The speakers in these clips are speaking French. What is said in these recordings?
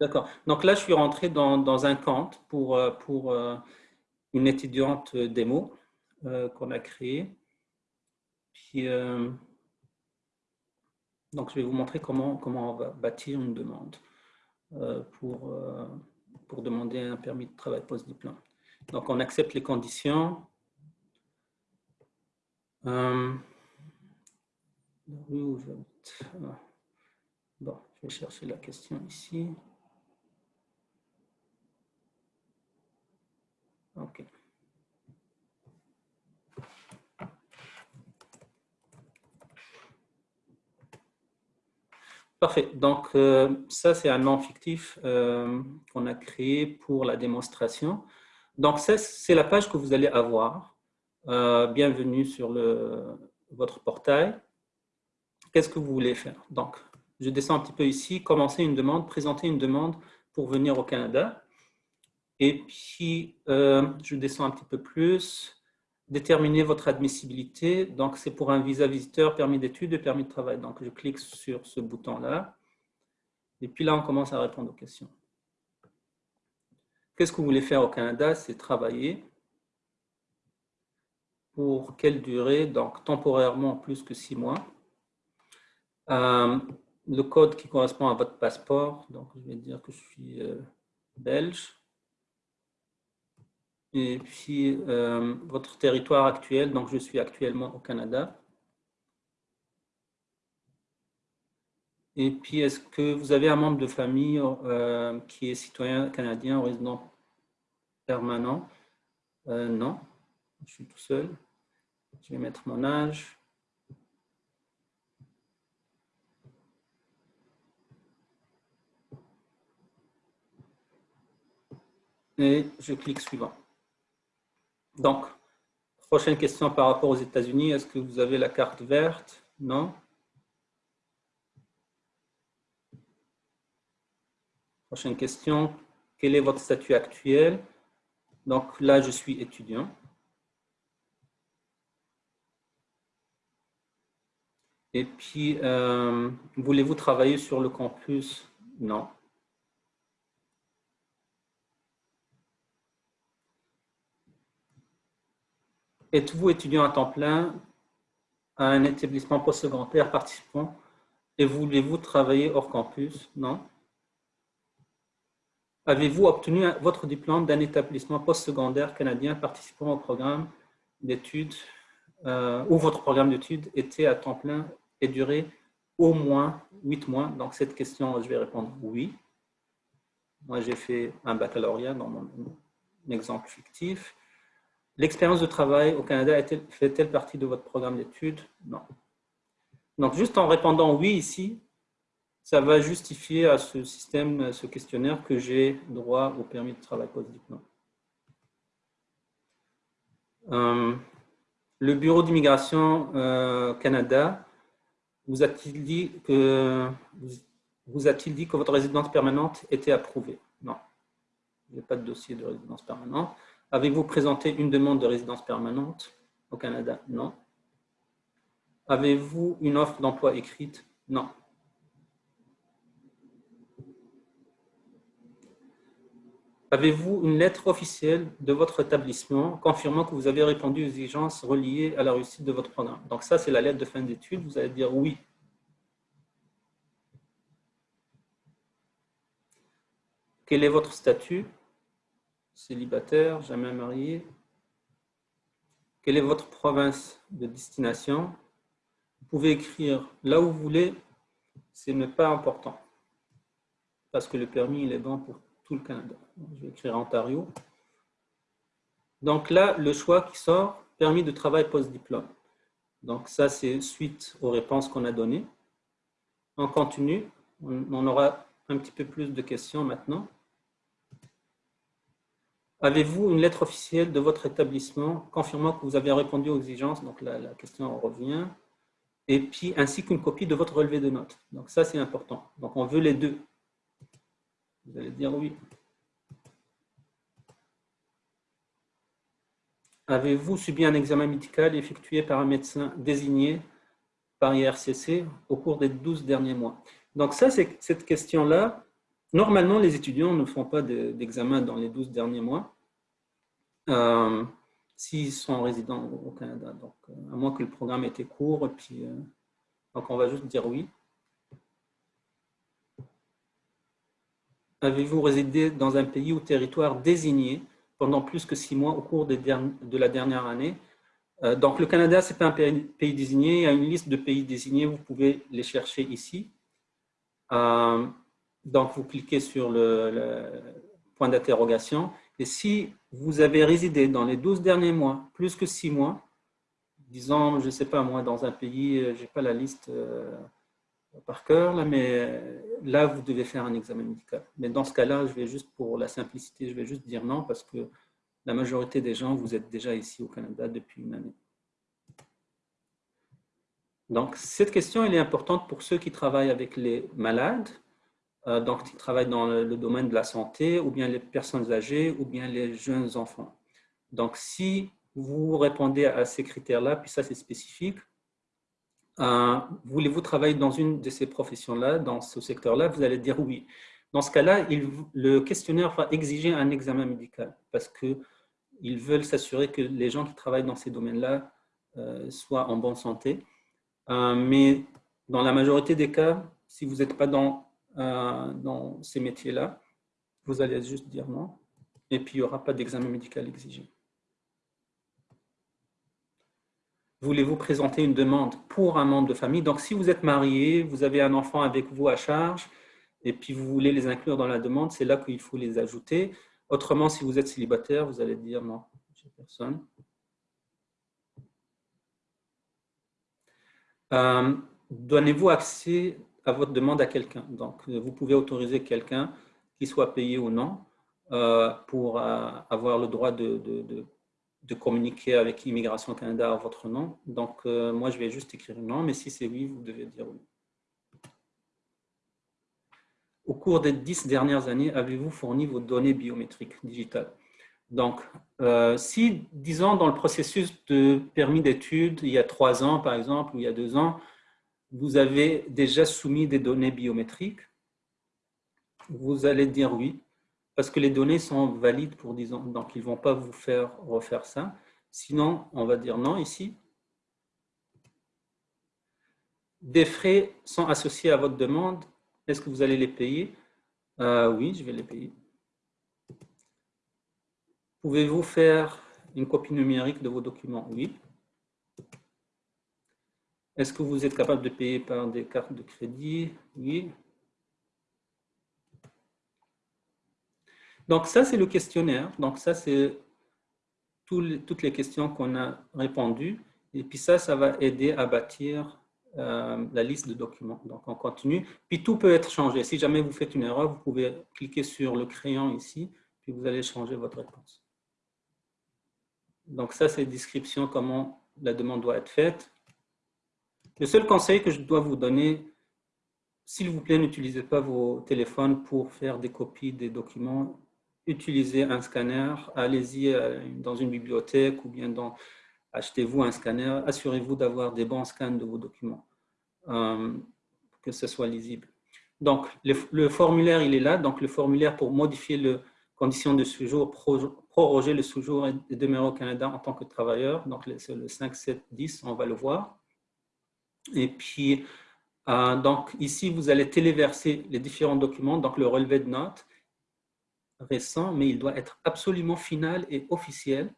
D'accord. Donc là, je suis rentré dans, un camp pour, euh, euh, une étudiante démo euh, qu'on a créée. Puis, donc, je vais vous montrer comment, on va bâtir une demande pour, demander un permis de travail post-diplôme. Donc, on accepte les conditions. Bon, je vais chercher la question ici. Parfait. Donc, euh, ça, c'est un nom fictif euh, qu'on a créé pour la démonstration. Donc, c'est la page que vous allez avoir. Euh, bienvenue sur le, votre portail. Qu'est-ce que vous voulez faire? Donc, je descends un petit peu ici, commencer une demande, présenter une demande pour venir au Canada. Et puis, euh, je descends un petit peu plus. Déterminer votre admissibilité. Donc, c'est pour un visa visiteur, permis d'études et permis de travail. Donc, je clique sur ce bouton-là. Et puis là, on commence à répondre aux questions. Qu'est-ce que vous voulez faire au Canada? C'est travailler. Pour quelle durée? Donc, temporairement, plus que six mois. Euh, le code qui correspond à votre passeport. Donc, je vais dire que je suis euh, belge et puis euh, votre territoire actuel. Donc, je suis actuellement au Canada. Et puis, est-ce que vous avez un membre de famille euh, qui est citoyen canadien résident permanent? Euh, Non, je suis tout seul. Je vais mettre mon âge. Et je clique suivant. Donc, prochaine question par rapport aux États-Unis. Est-ce que vous avez la carte verte? Non? Prochaine question. Quel est votre statut actuel? Donc là, je suis étudiant. Et puis, euh, voulez-vous travailler sur le campus? Non. Êtes-vous étudiant à temps plein à un établissement postsecondaire participant et voulez-vous travailler hors campus? Non. Avez-vous obtenu votre diplôme d'un établissement postsecondaire canadien participant au programme d'études euh, ou votre programme d'études était à temps plein et duré au moins 8 mois? Donc cette question, je vais répondre oui. Moi, j'ai fait un baccalauréat dans mon exemple fictif. L'expérience de travail au Canada fait-elle partie de votre programme d'études? Non. Donc, juste en répondant oui ici, ça va justifier à ce système, ce questionnaire, que j'ai droit au permis de travail post-diplôme. Euh, le Bureau d'immigration euh, Canada vous a-t-il dit, que, vous a-t-il dit que votre résidence permanente était approuvée? Non. Il n'y a pas de dossier de résidence permanente. Avez-vous présenté une demande de résidence permanente au Canada? Non. Avez-vous une offre d'emploi écrite? Non. Avez-vous une lettre officielle de votre établissement confirmant que vous avez répondu aux exigences reliées à la réussite de votre programme? Donc ça, c'est la lettre de fin d'études. Vous allez dire oui. Quel est votre statut? Célibataire, jamais marié. Quelle est votre province de destination? Vous pouvez écrire là où vous voulez, ce n'est pas important. Parce que le permis, il est bon pour tout le Canada. Je vais écrire Ontario. Donc là, le choix qui sort, permis de travail post-diplôme. Donc ça, c'est suite aux réponses qu'on a données. On continue. On aura un petit peu plus de questions maintenant. Avez-vous une lettre officielle de votre établissement confirmant que vous avez répondu aux exigences? Donc la, la question revient. Et puis, ainsi qu'une copie de votre relevé de notes. Donc ça, c'est important. Donc on veut les deux. Vous allez dire oui. Avez-vous subi un examen médical effectué par un médecin désigné par IRCC au cours des 12 derniers mois? Donc ça, c'est cette question-là, normalement, les étudiants ne font pas d'examen dans les 12 derniers mois euh, s'ils sont résidents au Canada. Donc, à moins que le programme ait été court, et puis, donc on va juste dire oui. Avez-vous résidé dans un pays ou territoire désigné pendant plus que six mois au cours de la dernière année? Euh, donc, le Canada, ce n'est pas un pays désigné. Il y a une liste de pays désignés. Vous pouvez les chercher ici. Euh, donc, vous cliquez sur le, point d'interrogation. Et si vous avez résidé dans les 12 derniers mois, plus que 6 mois, disons, je ne sais pas moi, dans un pays, euh, je n'ai pas la liste par cœur, là, mais là, vous devez faire un examen médical. Mais dans ce cas-là, je vais juste, pour la simplicité, je vais juste dire non parce que la majorité des gens, vous êtes déjà ici au Canada depuis une année. Donc, cette question elle est importante pour ceux qui travaillent avec les malades, euh, donc qui travaillent dans le, domaine de la santé, ou bien les personnes âgées, ou bien les jeunes enfants. Donc, si vous répondez à ces critères-là, puis ça c'est spécifique, euh, voulez-vous travailler dans une de ces professions-là, dans ce secteur-là, vous allez dire oui. Dans ce cas-là, le questionnaire va exiger un examen médical parce qu'ils veulent s'assurer que les gens qui travaillent dans ces domaines-là euh, soient en bonne santé. Euh, mais dans la majorité des cas, si vous n'êtes pas dans, euh, dans ces métiers-là, vous allez juste dire non. Et puis, il n'y aura pas d'examen médical exigé. Voulez-vous présenter une demande pour un membre de famille? Donc, si vous êtes marié, vous avez un enfant avec vous à charge, et puis vous voulez les inclure dans la demande, c'est là qu'il faut les ajouter. Autrement, si vous êtes célibataire, vous allez dire non, j'ai personne. Euh, donnez-vous accès à votre demande à quelqu'un. Donc, vous pouvez autoriser quelqu'un qui soit payé ou non euh, pour euh, avoir le droit de, de, de, communiquer avec Immigration Canada à votre nom. Donc, moi, je vais juste écrire non, mais si c'est oui, vous devez dire oui. Au cours des dix dernières années, avez-vous fourni vos données biométriques digitales? Donc, euh, si, disons, dans le processus de permis d'études, il y a trois ans, par exemple, ou il y a deux ans, vous avez déjà soumis des données biométriques, vous allez dire oui, parce que les données sont valides pour 10 ans, donc ils ne vont pas vous faire refaire ça. Sinon, on va dire non ici. Des frais sont associés à votre demande est-ce que vous allez les payer? Euh, Oui, je vais les payer. Pouvez-vous faire une copie numérique de vos documents? Oui. Est-ce que vous êtes capable de payer par des cartes de crédit? Oui. Donc ça, c'est le questionnaire. Donc ça, c'est toutes les questions qu'on a répondues. Et puis ça, ça va aider à bâtir euh, la liste de documents. Donc, on continue. Puis, tout peut être changé. Si jamais vous faites une erreur, vous pouvez cliquer sur le crayon ici, puis vous allez changer votre réponse. Donc, ça, c'est description comment la demande doit être faite. Le seul conseil que je dois vous donner, s'il vous plaît, n'utilisez pas vos téléphones pour faire des copies des documents. Utilisez un scanner. Allez-y euh, dans une bibliothèque ou bien achetez-vous un scanner, assurez-vous d'avoir des bons scans de vos documents, euh, que ce soit lisible. Donc, le, formulaire, il est là. Donc, le formulaire pour modifier les conditions de séjour, proroger le séjour et demeurer au Canada en tant que travailleur. Donc, c'est le 5, 7, 10, on va le voir. Et puis, euh, donc, ici, vous allez téléverser les différents documents. Donc, le relevé de notes récent, mais il doit être absolument final et officiel.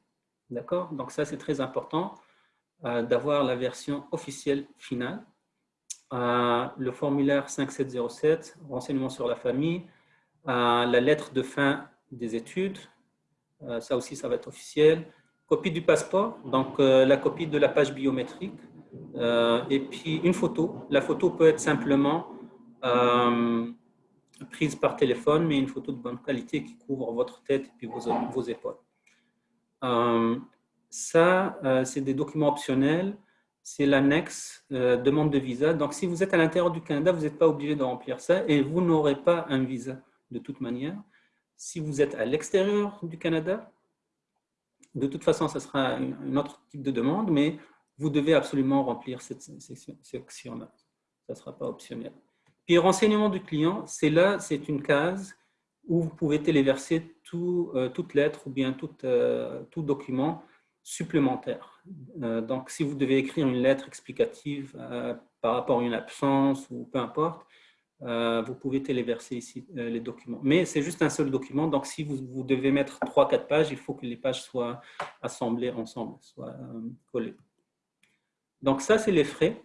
D'accord? Donc ça, c'est très important euh, d'avoir la version officielle finale. Euh, le formulaire 5707, renseignements sur la famille, la lettre de fin des études, ça aussi, ça va être officiel. Copie du passeport, donc la copie de la page biométrique, et puis une photo. La photo peut être simplement prise par téléphone, mais une photo de bonne qualité qui couvre votre tête et puis vos, épaules. Euh, ça, euh, c'est des documents optionnels. C'est l'annexe euh, demande de visa. Donc, si vous êtes à l'intérieur du Canada, vous n'êtes pas obligé de remplir ça et vous n'aurez pas un visa de toute manière. Si vous êtes à l'extérieur du Canada, de toute façon, ce sera un autre type de demande, mais vous devez absolument remplir cette section-là. Ça ne sera pas optionnel. Puis renseignement du client, c'est là, c'est une case où vous pouvez téléverser euh, toute lettre ou bien tout, euh, tout document supplémentaire. Euh, donc, si vous devez écrire une lettre explicative par rapport à une absence ou peu importe, vous pouvez téléverser ici les documents. Mais c'est juste un seul document, donc si vous devez mettre 3-4 pages, il faut que les pages soient assemblées ensemble, soient collées. Donc ça, c'est les frais.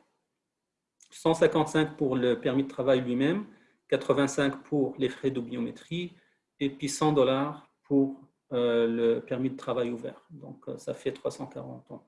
155 pour le permis de travail lui-même, 85 pour les frais de biométrie et puis 100 dollars pour euh, le permis de travail ouvert. Donc, euh, ça fait 340 en tout.